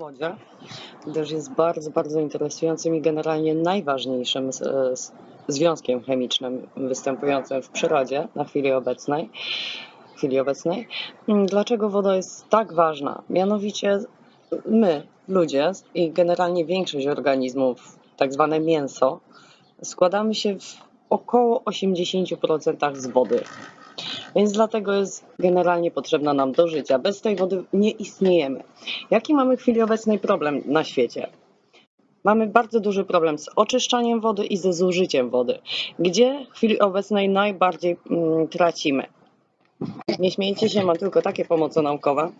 wodzie, gdyż jest bardzo, bardzo interesującym i generalnie najważniejszym z, związkiem chemicznym występującym w przyrodzie na chwili obecnej. Chwili obecnej. Dlaczego woda jest tak ważna? Mianowicie my, ludzie i generalnie większość organizmów, tak zwane mięso, składamy się w około 80% z wody. Więc dlatego jest generalnie potrzebna nam do życia. Bez tej wody nie istniejemy. Jaki mamy w chwili obecnej problem na świecie? Mamy bardzo duży problem z oczyszczaniem wody i ze zużyciem wody. Gdzie w chwili obecnej najbardziej mm, tracimy? Nie śmiejcie się, mam tylko takie pomoce naukowe.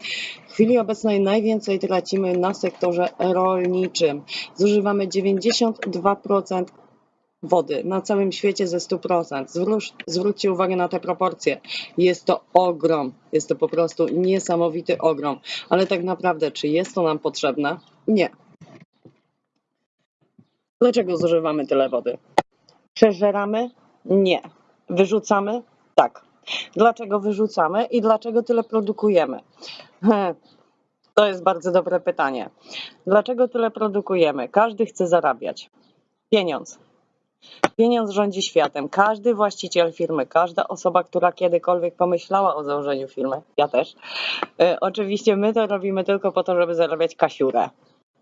W chwili obecnej najwięcej tracimy na sektorze rolniczym. Zużywamy 92% wody na całym świecie ze 100%. Zwróć, zwróćcie uwagę na te proporcje. Jest to ogrom. Jest to po prostu niesamowity ogrom. Ale tak naprawdę, czy jest to nam potrzebne? Nie. Dlaczego zużywamy tyle wody? Przeżeramy? Nie. Wyrzucamy? Tak. Dlaczego wyrzucamy i dlaczego tyle produkujemy? To jest bardzo dobre pytanie. Dlaczego tyle produkujemy? Każdy chce zarabiać. Pieniądz. Pieniądz rządzi światem. Każdy właściciel firmy, każda osoba, która kiedykolwiek pomyślała o założeniu firmy, ja też. E, oczywiście my to robimy tylko po to, żeby zarabiać kasiurę.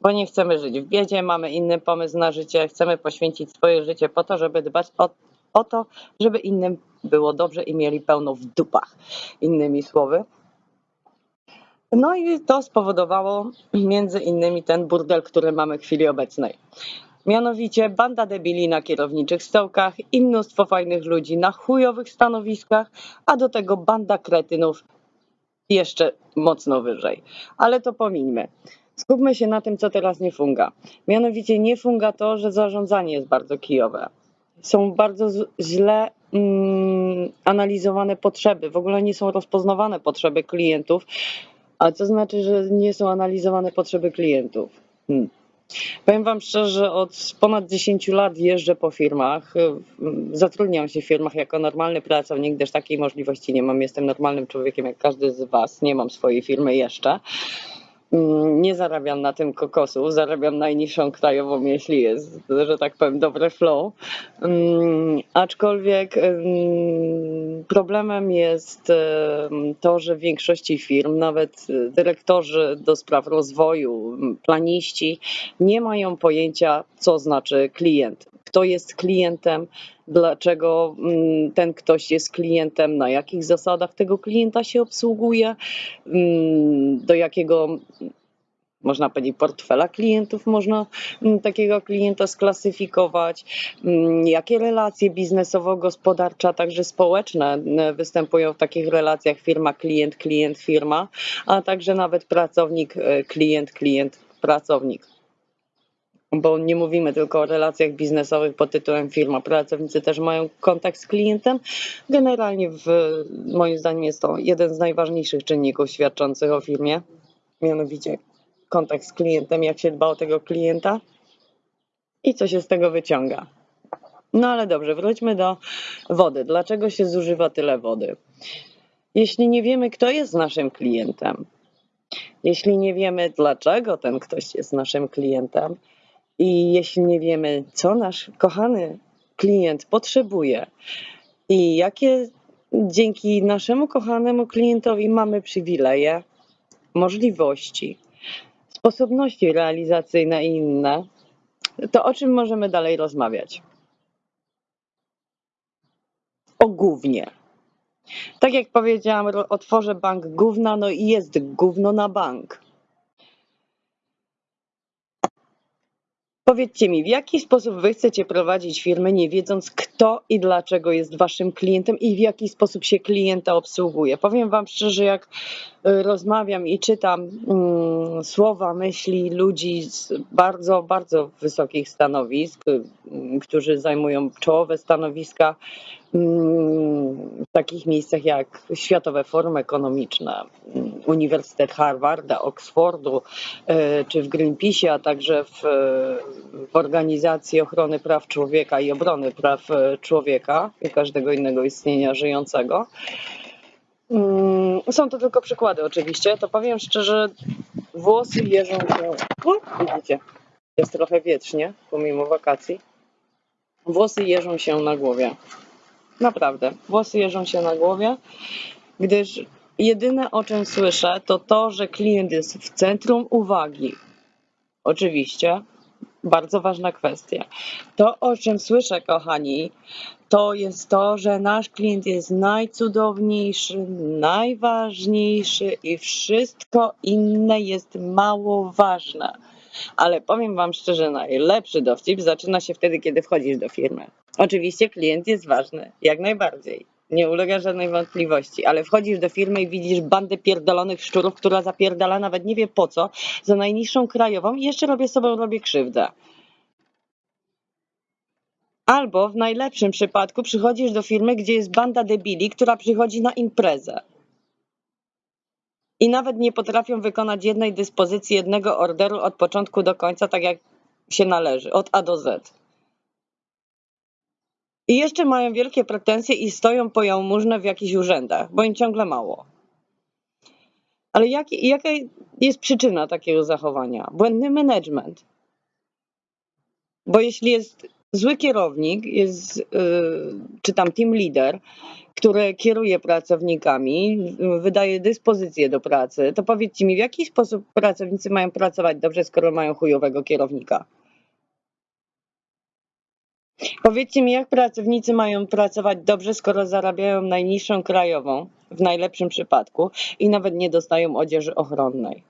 Bo nie chcemy żyć w biedzie, mamy inny pomysł na życie, chcemy poświęcić swoje życie po to, żeby dbać o, o to, żeby innym było dobrze i mieli pełno w dupach. Innymi słowy. No i to spowodowało między innymi ten burdel, który mamy w chwili obecnej. Mianowicie banda debili na kierowniczych stołkach i mnóstwo fajnych ludzi na chujowych stanowiskach, a do tego banda kretynów jeszcze mocno wyżej. Ale to pomińmy. Skupmy się na tym, co teraz nie funga. Mianowicie nie funga to, że zarządzanie jest bardzo kijowe. Są bardzo źle mm, analizowane potrzeby, w ogóle nie są rozpoznawane potrzeby klientów. A co znaczy, że nie są analizowane potrzeby klientów? Hmm. Powiem Wam szczerze, od ponad 10 lat jeżdżę po firmach. Zatrudniam się w firmach jako normalny pracownik, gdyż takiej możliwości nie mam. Jestem normalnym człowiekiem jak każdy z Was. Nie mam swojej firmy jeszcze. Mm, nie zarabiam na tym kokosu, zarabiam najniższą krajową, jeśli jest, że tak powiem, dobre flow. Um, aczkolwiek um, problemem jest to, że w większości firm, nawet dyrektorzy do spraw rozwoju, planiści, nie mają pojęcia, co znaczy klient kto jest klientem, dlaczego mm, ten ktoś jest klientem, na jakich zasadach tego klienta się obsługuje, mm, do jakiego można powiedzieć, portfela klientów można mm, takiego klienta sklasyfikować, jakie relacje biznesowo-gospodarcze, a także społeczne występują w takich relacjach firma-klient, klient-firma, a także nawet pracownik, e, klient, klient, pracownik bo nie mówimy tylko o relacjach biznesowych pod tytułem firma. Pracownicy też mają kontakt z klientem. Generalnie w, moim zdaniem jest to jeden z najważniejszych czynników świadczących o firmie, mianowicie kontakt z klientem, jak się dba o tego klienta i co się z tego wyciąga. No ale dobrze, wróćmy do wody. Dlaczego się zużywa tyle wody? Jeśli nie wiemy, kto jest naszym klientem, jeśli nie wiemy, dlaczego ten ktoś jest naszym klientem, i jeśli nie wiemy, co nasz kochany klient potrzebuje i jakie dzięki naszemu kochanemu klientowi mamy przywileje, możliwości, sposobności realizacyjne i inne, to o czym możemy dalej rozmawiać? O głównie. Tak jak powiedziałam, otworzę bank gówna, no i jest gówno na bank. Powiedzcie mi, w jaki sposób wy chcecie prowadzić firmę, nie wiedząc kto i dlaczego jest waszym klientem i w jaki sposób się klienta obsługuje? Powiem wam szczerze, jak y, rozmawiam i czytam um, słowa, myśli ludzi z bardzo, bardzo wysokich stanowisk, um, którzy zajmują czołowe stanowiska w takich miejscach jak Światowe Forum Ekonomiczne, Uniwersytet Harvarda, Oxfordu e, czy w Greenpeace, a także w, w Organizacji Ochrony Praw Człowieka i Obrony Praw e, Człowieka i każdego innego istnienia żyjącego. Mm, są to tylko przykłady, oczywiście. To powiem szczerze, Włosy jeżą się. O, widzicie, jest trochę wietrznie, pomimo wakacji. Włosy jeżą się na głowie. Naprawdę, włosy jeżą się na głowie, gdyż jedyne o czym słyszę, to to, że klient jest w centrum uwagi. Oczywiście, bardzo ważna kwestia. To, o czym słyszę, kochani, to jest to, że nasz klient jest najcudowniejszy, najważniejszy i wszystko inne jest mało ważne. Ale powiem Wam szczerze, najlepszy dowcip zaczyna się wtedy, kiedy wchodzisz do firmy. Oczywiście klient jest ważny, jak najbardziej. Nie ulega żadnej wątpliwości, ale wchodzisz do firmy i widzisz bandę pierdolonych szczurów, która zapierdala nawet nie wie po co, za najniższą krajową i jeszcze robię sobie robię krzywdę. Albo w najlepszym przypadku przychodzisz do firmy, gdzie jest banda debili, która przychodzi na imprezę. I nawet nie potrafią wykonać jednej dyspozycji, jednego orderu od początku do końca, tak jak się należy, od A do Z. I jeszcze mają wielkie pretensje i stoją po jałmużnę w jakichś urzędach, bo im ciągle mało. Ale jak, jaka jest przyczyna takiego zachowania? Błędny management. Bo jeśli jest zły kierownik, jest, yy, czy tam team leader, który kieruje pracownikami, wydaje dyspozycje do pracy, to powiedzcie mi, w jaki sposób pracownicy mają pracować dobrze, skoro mają chujowego kierownika? Powiedzcie mi, jak pracownicy mają pracować dobrze, skoro zarabiają najniższą krajową, w najlepszym przypadku, i nawet nie dostają odzieży ochronnej.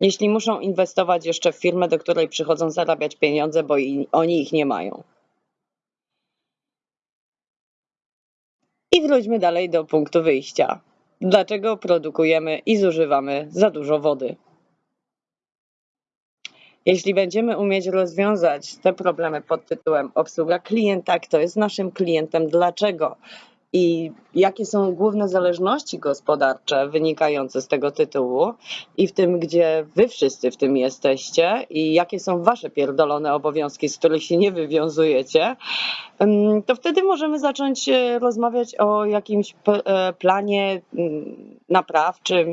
Jeśli muszą inwestować jeszcze w firmę, do której przychodzą zarabiać pieniądze, bo i, oni ich nie mają. I wróćmy dalej do punktu wyjścia. Dlaczego produkujemy i zużywamy za dużo wody? Jeśli będziemy umieć rozwiązać te problemy pod tytułem obsługa klienta, kto jest naszym klientem, dlaczego i jakie są główne zależności gospodarcze wynikające z tego tytułu i w tym, gdzie wy wszyscy w tym jesteście i jakie są wasze pierdolone obowiązki, z których się nie wywiązujecie, to wtedy możemy zacząć e, rozmawiać o jakimś e, planie naprawczym,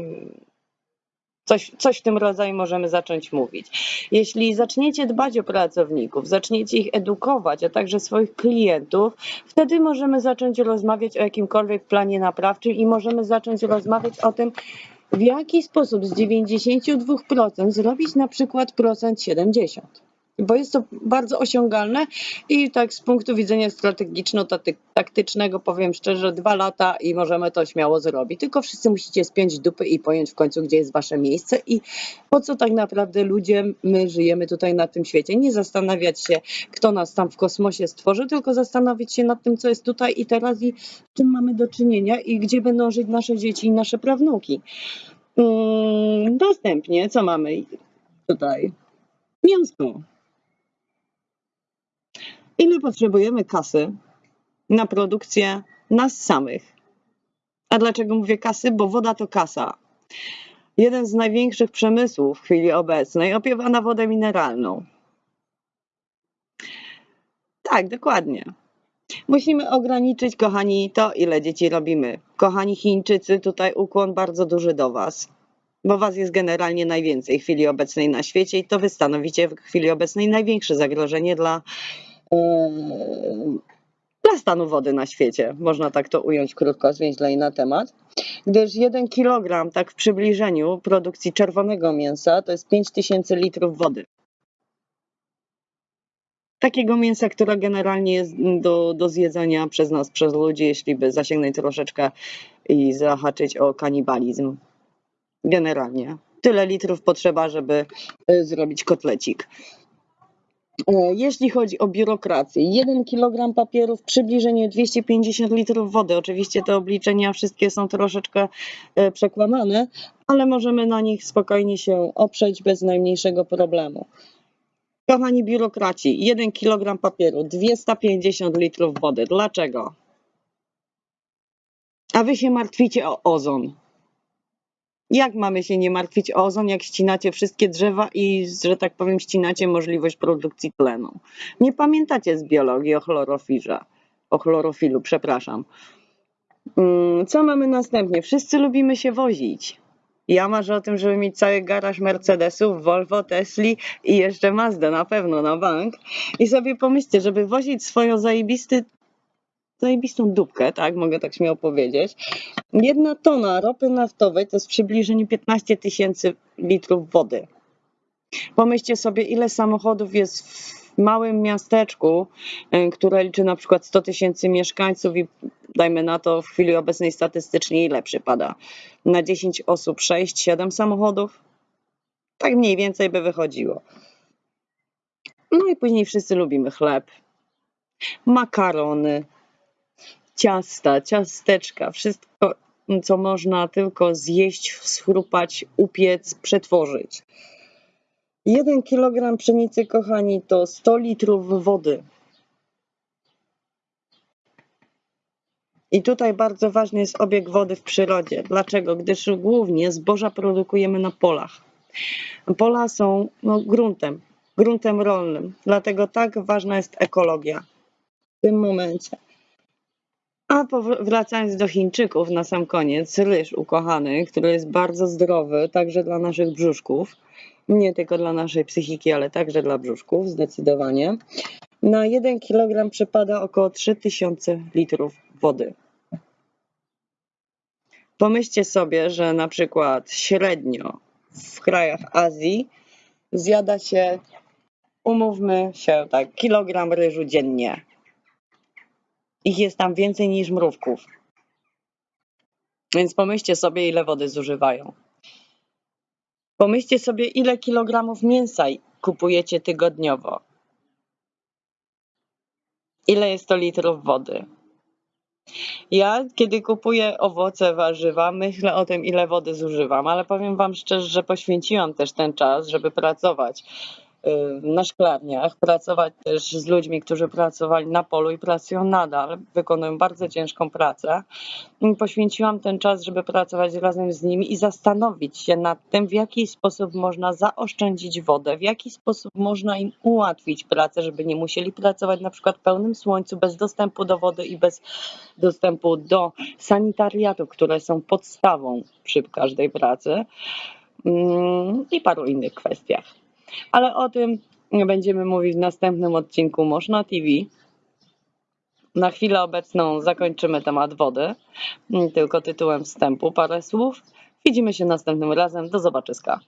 Coś, coś w tym rodzaju możemy zacząć mówić. Jeśli zaczniecie dbać o pracowników, zaczniecie ich edukować, a także swoich klientów, wtedy możemy zacząć rozmawiać o jakimkolwiek planie naprawczym i możemy zacząć rozmawiać o tym, w jaki sposób z 92% zrobić na przykład procent 70 bo jest to bardzo osiągalne i tak z punktu widzenia strategiczno-taktycznego powiem szczerze, dwa lata i możemy to śmiało zrobić. Tylko wszyscy musicie spiąć dupy i pojąć w końcu, gdzie jest wasze miejsce i po co tak naprawdę ludzie, my żyjemy tutaj na tym świecie. Nie zastanawiać się, kto nas tam w kosmosie stworzy, tylko zastanowić się nad tym, co jest tutaj i teraz i czym mamy do czynienia i gdzie będą żyć nasze dzieci i nasze prawnuki. Następnie, co mamy tutaj? Mięsko. Ile potrzebujemy kasy na produkcję nas samych? A dlaczego mówię kasy? Bo woda to kasa. Jeden z największych przemysłów w chwili obecnej opiewa na wodę mineralną. Tak, dokładnie. Musimy ograniczyć, kochani, to, ile dzieci robimy. Kochani Chińczycy, tutaj ukłon bardzo duży do Was, bo Was jest generalnie najwięcej w chwili obecnej na świecie i to Wy stanowicie w chwili obecnej największe zagrożenie dla dla stanu wody na świecie. Można tak to ująć krótko, zwięźlej na temat. Gdyż 1 kg, tak w przybliżeniu, produkcji czerwonego mięsa to jest 5000 litrów wody. Takiego mięsa, które generalnie jest do, do zjedzenia przez nas, przez ludzi, jeśli by zasięgnąć troszeczkę i zahaczyć o kanibalizm. Generalnie. Tyle litrów potrzeba, żeby y, zrobić kotlecik. E, jeśli chodzi o biurokrację, 1 kg papierów, przybliżenie 250 litrów wody. Oczywiście te obliczenia wszystkie są troszeczkę e, przekłamane, ale możemy na nich spokojnie się oprzeć bez najmniejszego problemu. Kochani biurokraci, 1 kg papieru, 250 litrów wody. Dlaczego? A wy się martwicie o ozon. Jak mamy się nie martwić o ozon, jak ścinacie wszystkie drzewa i, że tak powiem, ścinacie możliwość produkcji tlenu? Nie pamiętacie z biologii o chlorofilze, o chlorofilu, przepraszam. Mm, co mamy następnie? Wszyscy lubimy się wozić. Ja marzę o tym, żeby mieć cały garaż Mercedesów, Volvo, Tesli i jeszcze Mazda na pewno na bank. I sobie pomyślcie, żeby wozić swoją zajebisty, zajebistą dupkę, tak, mogę tak śmiało powiedzieć. Jedna tona ropy naftowej to jest w przybliżeniu 15 tysięcy litrów wody. Pomyślcie sobie, ile samochodów jest w małym miasteczku, y, które liczy na przykład 100 tysięcy mieszkańców i dajmy na to w chwili obecnej statystycznie ile przypada? Na 10 osób 6-7 samochodów? Tak mniej więcej by wychodziło. No i później wszyscy lubimy chleb, makarony, ciasta, ciasteczka, wszystko co można tylko zjeść, schrupać, upiec, przetworzyć. 1 kg pszenicy, kochani, to 100 litrów wody. I tutaj bardzo ważny jest obieg wody w przyrodzie. Dlaczego? Gdyż głównie zboża produkujemy na polach. Pola są no, gruntem, gruntem rolnym, dlatego tak ważna jest ekologia w tym momencie. A wracając do Chińczyków na sam koniec, ryż ukochany, który jest bardzo zdrowy, także dla naszych brzuszków, nie tylko dla naszej psychiki, ale także dla brzuszków, zdecydowanie. Na 1 kg przypada około 3000 litrów wody. Pomyślcie sobie, że na przykład średnio w krajach Azji zjada się, umówmy się tak, kilogram ryżu dziennie. Ich jest tam więcej niż mrówków. Więc pomyślcie sobie, ile wody zużywają. Pomyślcie sobie, ile kilogramów mięsa kupujecie tygodniowo. Ile jest to litrów wody? Ja, kiedy kupuję owoce, warzywa, myślę o tym, ile wody zużywam, ale powiem Wam szczerze, że poświęciłam też ten czas, żeby pracować na szklarniach, pracować też z ludźmi, którzy pracowali na polu i pracują nadal, wykonują bardzo ciężką pracę. Poświęciłam ten czas, żeby pracować razem z nimi i zastanowić się nad tym, w jaki sposób można zaoszczędzić wodę, w jaki sposób można im ułatwić pracę, żeby nie musieli pracować na przykład w pełnym słońcu, bez dostępu do wody i bez dostępu do sanitariatu, które są podstawą przy każdej pracy mm, i paru innych kwestiach. Ale o tym będziemy mówić w następnym odcinku Można TV. Na chwilę obecną zakończymy temat wody, tylko tytułem wstępu parę słów. Widzimy się następnym razem. Do zobaczyska.